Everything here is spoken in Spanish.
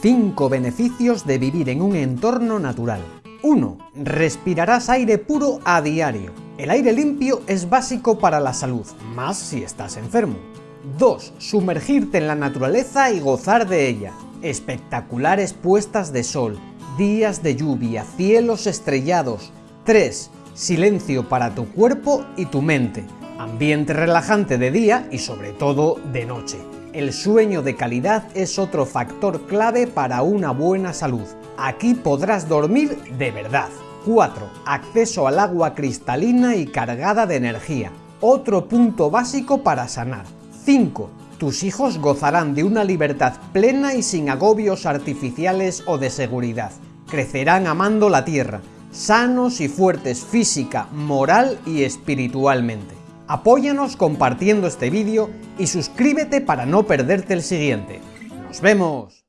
5 beneficios de vivir en un entorno natural. 1. Respirarás aire puro a diario. El aire limpio es básico para la salud, más si estás enfermo. 2. Sumergirte en la naturaleza y gozar de ella. Espectaculares puestas de sol, días de lluvia, cielos estrellados. 3. Silencio para tu cuerpo y tu mente. Ambiente relajante de día y sobre todo de noche. El sueño de calidad es otro factor clave para una buena salud. Aquí podrás dormir de verdad. 4. Acceso al agua cristalina y cargada de energía. Otro punto básico para sanar. 5. Tus hijos gozarán de una libertad plena y sin agobios artificiales o de seguridad. Crecerán amando la tierra, sanos y fuertes física, moral y espiritualmente. Apóyanos compartiendo este vídeo y suscríbete para no perderte el siguiente. ¡Nos vemos!